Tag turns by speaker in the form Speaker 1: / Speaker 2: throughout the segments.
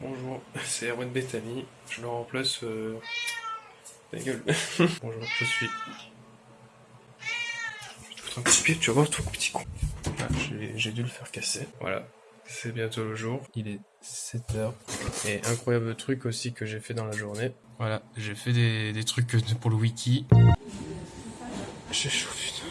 Speaker 1: Bonjour, c'est Erwan Bethany. Je le remplace. Euh... Ta gueule. Bonjour, je suis. Je te un petit pied, tu vas voir, toi, petit con. Ah, J'ai dû le faire casser. Voilà, c'est bientôt le jour. Il est 7h. Et incroyable truc aussi que j'ai fait dans la journée. Voilà, j'ai fait des, des trucs pour le wiki. J'ai chaud, putain.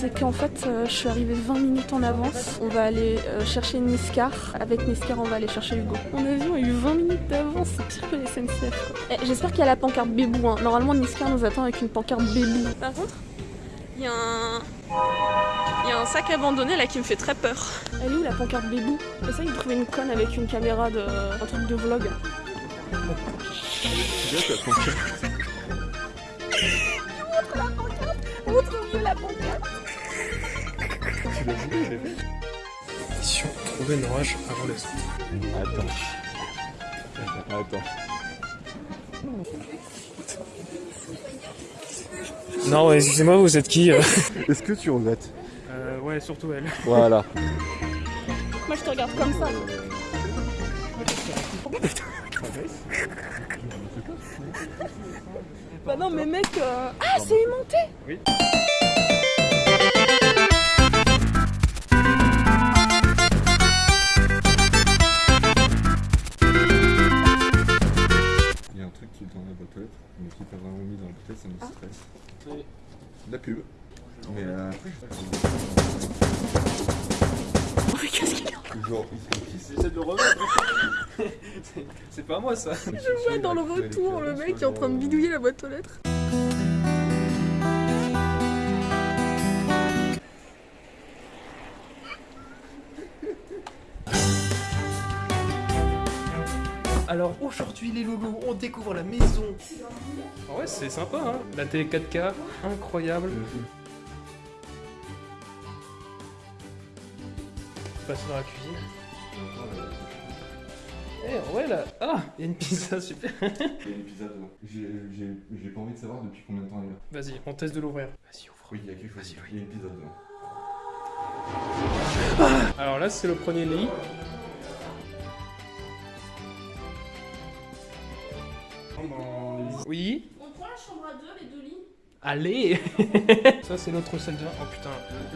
Speaker 2: C'est qu'en fait, euh, je suis arrivée 20 minutes en avance. On va aller euh, chercher Niskar. Avec Niskar, on va aller chercher Hugo. Mon avion a eu 20 minutes d'avance. C'est pire que les SNCF. Eh, j'espère qu'il y a la pancarte Bébou. Hein. Normalement, Niskar nous attend avec une pancarte Bébou. Par contre, il y a un... Il y a un sac abandonné là qui me fait très peur. Elle est où la pancarte Bébou? Essaye de trouver une conne avec une caméra de... un truc de vlog.
Speaker 3: C'est bien ta pancarte. L'as vu, j'ai vu.
Speaker 1: Mission trouver une orage avant les autres.
Speaker 3: Attends. Attends.
Speaker 1: Non, excusez-moi, vous êtes qui euh
Speaker 3: Est-ce que tu regrettes
Speaker 1: Euh, ouais, surtout elle.
Speaker 3: Voilà.
Speaker 2: Moi je te regarde comme ça. bah non mais mec... euh, Ah c'est aimanté
Speaker 1: Oui.
Speaker 3: Qui pas vraiment mis dans aux lettres, ça me stresse. La pub. Mais euh...
Speaker 2: Mais qu'est-ce qu'il y a
Speaker 3: Genre, il se
Speaker 1: J'essaie de le remettre. C'est pas moi ça.
Speaker 2: Je vois dans le retour le mec qui est en train de bidouiller la boîte aux lettres.
Speaker 1: Alors aujourd'hui les loulous, on découvre la maison. Ah ouais, c'est sympa hein. La télé 4K, incroyable. Passer dans la cuisine. Eh ouais là, ah, il y a une pizza super.
Speaker 3: Il y a une pizza dedans. J'ai pas envie de savoir depuis combien de temps il est là.
Speaker 1: Vas-y, on teste de l'ouvrir. Vas-y, ouvre.
Speaker 3: Oui, il y a quelque chose. Il y a une pizza dedans.
Speaker 1: Alors là, c'est le premier lit. Oui.
Speaker 2: On prend la chambre à deux, les deux lits
Speaker 1: Allez Ça c'est notre salle de bain. Oh putain,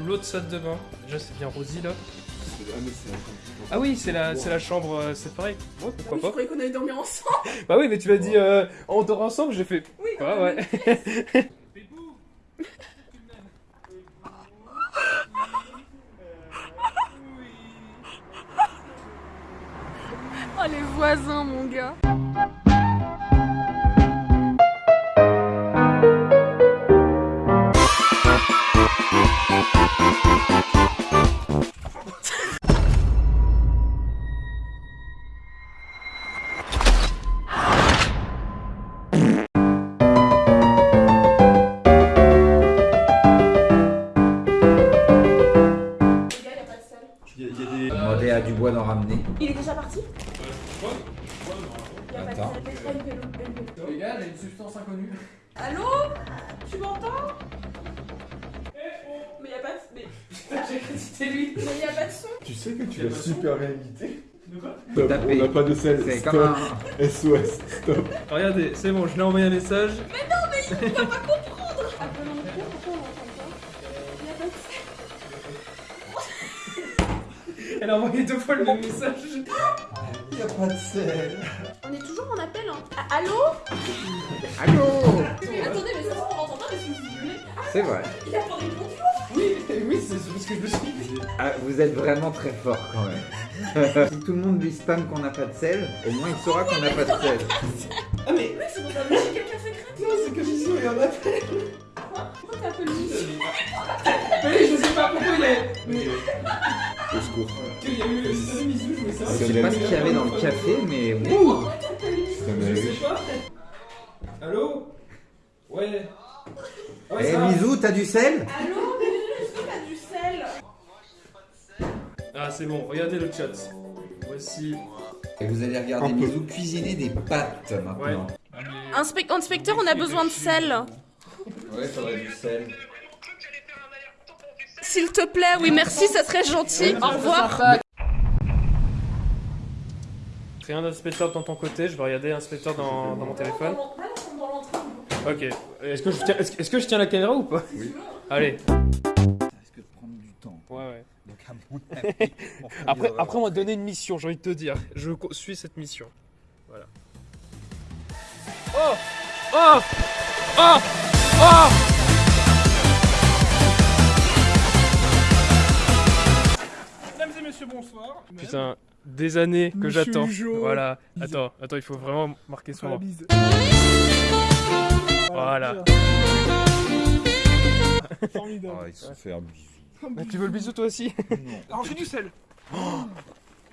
Speaker 1: l'autre salle de bain. Déjà c'est bien rosy là.
Speaker 3: Ah, mais c'est la chambre.
Speaker 1: Ah oui, c'est la, c'est la chambre euh, séparée. Ouais,
Speaker 2: Oui,
Speaker 1: pourquoi
Speaker 2: je
Speaker 1: pas.
Speaker 2: croyais qu'on allait dormir ensemble
Speaker 1: Bah oui, mais tu m'as dit euh, on dort ensemble, j'ai fait.
Speaker 2: Oui,
Speaker 1: Ouais, ouais.
Speaker 2: Oh les voisins mon gars
Speaker 1: j'ai cru que c'était lui.
Speaker 2: Mais y a pas de son
Speaker 3: Tu sais que tu l'as super bien imité
Speaker 1: De quoi?
Speaker 3: Stop, on n'a pas de sel.
Speaker 4: C'est
Speaker 3: Stop.
Speaker 4: comme un.
Speaker 3: SOS, stop.
Speaker 1: Regardez, c'est bon, je l'ai envoyé un message.
Speaker 2: Appelle en cours, pourquoi on l'entend pas Y a pas de son
Speaker 1: Elle a envoyé deux fois le même message.
Speaker 3: Il y a pas de sel.
Speaker 2: On est toujours en appel hein Ah, Allô?
Speaker 4: Allô?
Speaker 2: Mais attendez, mais ça on entend pas que vous voulez
Speaker 4: C'est vrai.
Speaker 2: Il a pas répondu
Speaker 1: Oui, oui, c'est ce que je me suis dit.
Speaker 4: Ah, vous êtes vraiment très fort quand même. si tout le monde lui spam qu'on n'a pas de sel, au moins il saura qu'on n'a pas de sel.
Speaker 1: Ah mais
Speaker 2: Oui, c'est pour ça que j'ai quelqu'un secret
Speaker 4: lui en appelle
Speaker 2: Pourquoi t'appelles Misou
Speaker 5: Mais je sais pas pourquoi il est. Mais
Speaker 3: Au secours.
Speaker 5: il y a eu le bisou, je
Speaker 4: sais pas ce qu'il y avait dans le café, mais ouh
Speaker 3: C'est un
Speaker 5: Je sais pas. Allô? Ouais. Ouais,
Speaker 4: Eh
Speaker 5: ça va.
Speaker 4: Misou, t'as du sel?
Speaker 2: Allô
Speaker 1: Ah, c'est bon, regardez le chat. Voici.
Speaker 4: Et vous allez regarder
Speaker 3: Un peu.
Speaker 4: Misou cuisiner des pâtes maintenant.
Speaker 2: Inspe- Inspecteur, on a besoin de sel.
Speaker 4: Ouais, faudrait du sel.
Speaker 2: S'il te plaît, oui, merci, ça serait gentil. Au revoir.
Speaker 1: Rien d'inspecteur dans ton côté, je vais regarder inspecteur dans, dans mon téléphone. Ok. Est-ce que, je tiens- est-ce que- est-ce que je tiens la caméra ou pas?
Speaker 3: Oui.
Speaker 1: Allez.
Speaker 4: Temps.
Speaker 1: Ouais, ouais.
Speaker 4: Donc à mon avis,
Speaker 1: Après, après, on m'a donné une mission, j'ai envie de te dire. Je suis cette mission. Voilà. Oh Oh Oh Oh
Speaker 5: Mesdames et messieurs, bonsoir.
Speaker 1: Putain, des années que j'attends. Voilà. Attends, attends, il faut vraiment marquer son nom. Voilà.
Speaker 5: Formidable.
Speaker 3: Ah, il se fait un bisou.
Speaker 1: Mais tu veux le bisou toi aussi
Speaker 5: Alors j'ai du sel.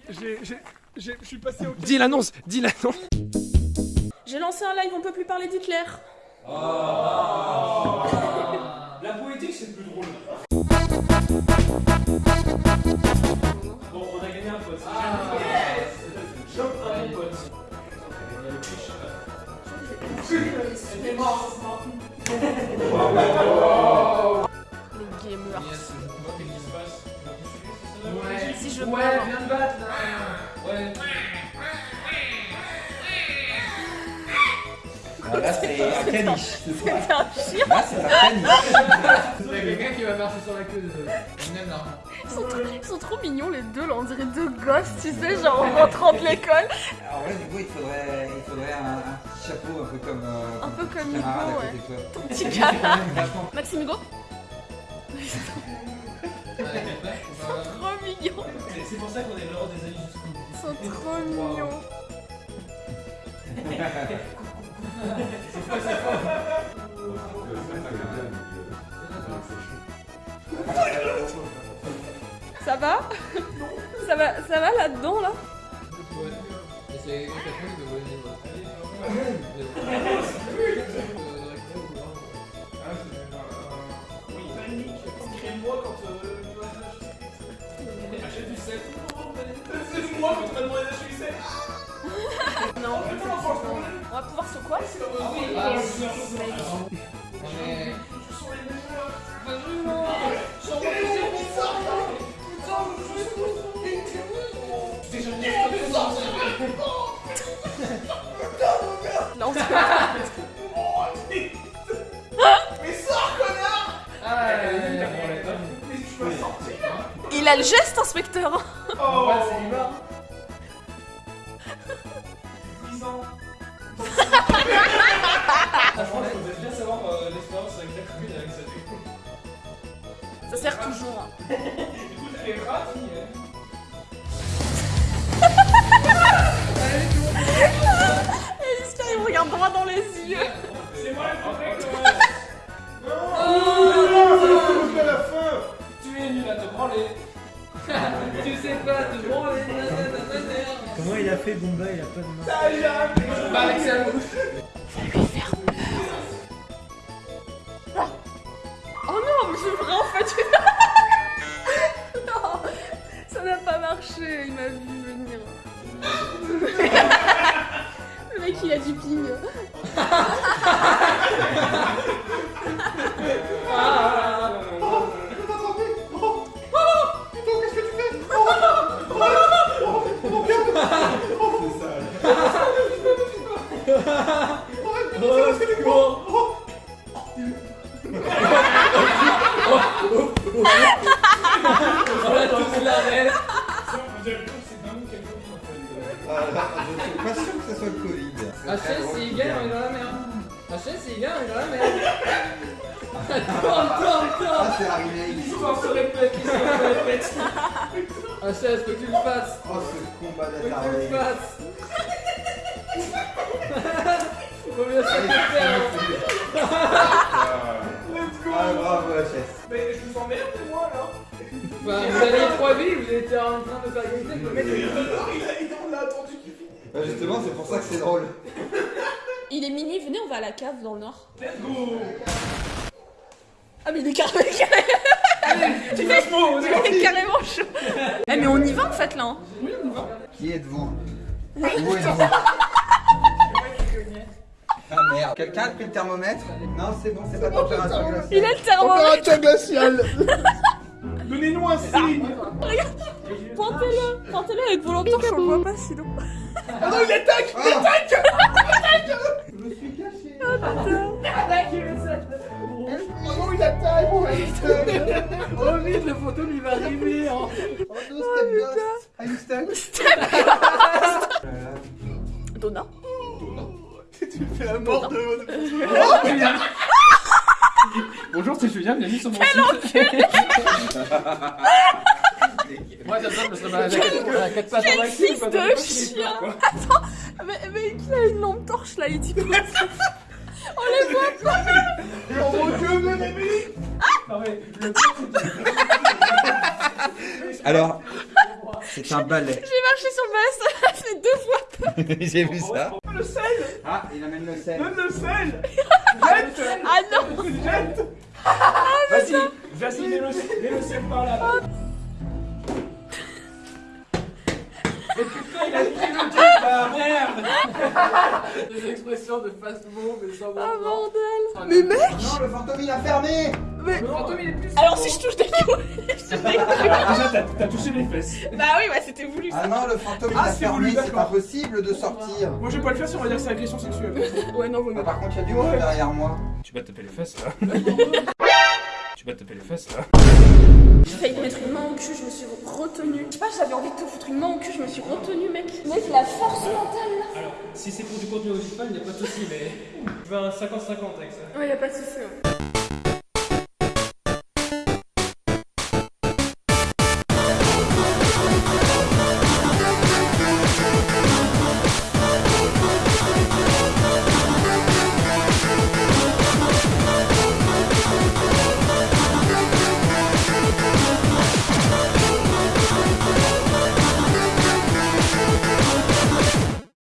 Speaker 5: J'ai, j'ai, j'ai, je suis passé au.
Speaker 1: Dis l'annonce Dis l'annonce
Speaker 2: J'ai lancé un live, on peut plus parler d'Hitler.
Speaker 5: La poétique, c'est plus drôle. Bon, on a gagné un pote. Chope un bon pote. Elle est morte.
Speaker 2: Je
Speaker 5: Ouais,
Speaker 2: meurs.
Speaker 5: viens te battre là. Ouais.
Speaker 4: Ah, là, c'est un caniche.
Speaker 2: C'est un chien.
Speaker 4: Là, c'est un caniche.
Speaker 5: Il y a quelqu'un qui va marcher sur la queue de.
Speaker 2: Ils sont, trop, ils sont trop mignons les deux là, on dirait deux gosses, tu sais, genre en rentrant de l'école.
Speaker 4: Alors là, du coup, il faudrait, il faudrait un, un petit chapeau un peu comme. euh,
Speaker 2: Un peu
Speaker 4: ton
Speaker 2: comme Hugo, ouais.
Speaker 4: de.
Speaker 2: Ton petit camarade. Maxime Hugo Ils sont trop mignons.
Speaker 5: C'est pour ça qu'on est l'ordre des amis jusqu'au bout.
Speaker 2: Ils sont trop mignons. Ça va? Ça va, ça va là-dedans là?
Speaker 5: Écris-moi quand C'est moi m'as demandé d'acheter du sel.
Speaker 2: Non. On va pouvoir se quoi Là, a le geste, inspecteur
Speaker 5: Oh, c'est libre. 10 ans. Franchement, je voudrais bien savoir euh, l'expérience avec la commune avec cette.
Speaker 2: Ça sert toujours.
Speaker 5: Du
Speaker 6: Comment il a fait Bomba? Il a pas de main.
Speaker 5: Bah, avec sa bouche.
Speaker 2: Oh non, mais c'est vrai en fait. non, ça n'a pas marché. Il m'a vu venir. Le mec, il a du ping.
Speaker 4: Je c'est
Speaker 7: bien, là, mais... Tourne, Ah, c'est la remake Ils sont sur les pets, ils Ah, que tu le
Speaker 4: fasses. Oh, ce
Speaker 5: combat d'attardé Faut que tu le
Speaker 7: fasses. Faut bien se ah, le hein.
Speaker 4: faire Let's go.
Speaker 7: Ah, bravo, la chaise.
Speaker 4: Mais
Speaker 7: je me sens bien, moi, alors bah, Enfin, vous avez trois vies, vous étiez en train de faire gagner, le mec, il a attendu qu'il finisse.
Speaker 4: Bah, justement, c'est pour ça que c'est drôle.
Speaker 2: Il est minuit, venez, on va à la cave dans le nord. Let's go Ah, mais il est carrément. Tu fais Il est carrément chaud. Eh, mais on y va en fait là. hein.
Speaker 4: Qui êtes-vous? Où êtes-vous? Ah merde. Quelqu'un a pris le thermomètre? Non, c'est bon, c'est pas température glaciale.
Speaker 2: Il a le thermomètre.
Speaker 3: Opérateur glacial
Speaker 5: Donnez-nous un signe
Speaker 2: Pointez-le. Pointez-le avec torches, on le voit pas sinon.
Speaker 3: Ah non, il attaque Il attaque Oh non, il attaque
Speaker 7: Oh vite, le fantôme il va arriver hein.
Speaker 4: Oh no, step ghost. You stuck
Speaker 2: Donna.
Speaker 3: Tu fais la mort de...
Speaker 5: Bonjour, c'est Julien, bienvenue sur mon site. Moi, à pattes en actif,
Speaker 2: fils
Speaker 5: quoi,
Speaker 2: de chien.
Speaker 5: quoi.
Speaker 2: Attends, mais, mais il a une lampe torche là, il dit pas
Speaker 3: Oh mon dieu, mais Émilie
Speaker 5: Ah le
Speaker 4: Alors, c'est un balai.
Speaker 2: J'ai marché sur le balai, ça a fait deux fois.
Speaker 4: J'ai vu ça.
Speaker 5: le sel
Speaker 4: Ah, il amène le sel.
Speaker 5: Donne le sel
Speaker 2: Ah non
Speaker 5: Jette Vas-y, vas-y, mets le, mets le sel par là. Mais putain, il a pris le là, merde Des expressions de fast move et sans
Speaker 2: Ah bordel
Speaker 4: Mais mec Non, le fantôme il a fermé
Speaker 2: Mais...
Speaker 5: Le fantôme, il est plus...
Speaker 2: Alors si je touche des couilles, je détruis.
Speaker 5: Déjà, t'as t'as touché les fesses.
Speaker 2: Bah oui, bah c'était voulu
Speaker 4: Ah non, le fantôme il
Speaker 5: Ah,
Speaker 4: a fermé,
Speaker 5: voulu,
Speaker 4: c'est pas possible de sortir.
Speaker 5: Moi, je vais pas le faire si on va dire que c'est agression sexuelle.
Speaker 2: Ouais, non, vaut
Speaker 4: Ah, par contre, il y a du monde derrière moi.
Speaker 5: Tu vas te taper les fesses là. tu vas taper les fesses là.
Speaker 2: J'ai failli te mettre une main au cul, je me suis retenue. Je sais pas, j'avais envie de te foutre une main au cul, je me suis retenue, mec. Mec, la force mentale là.
Speaker 6: Alors, si c'est pour du contenu audiovisuel, il n'y a pas de souci, mais je veux un 50-50 avec ça.
Speaker 2: Ouais, y a pas de souci. ouais.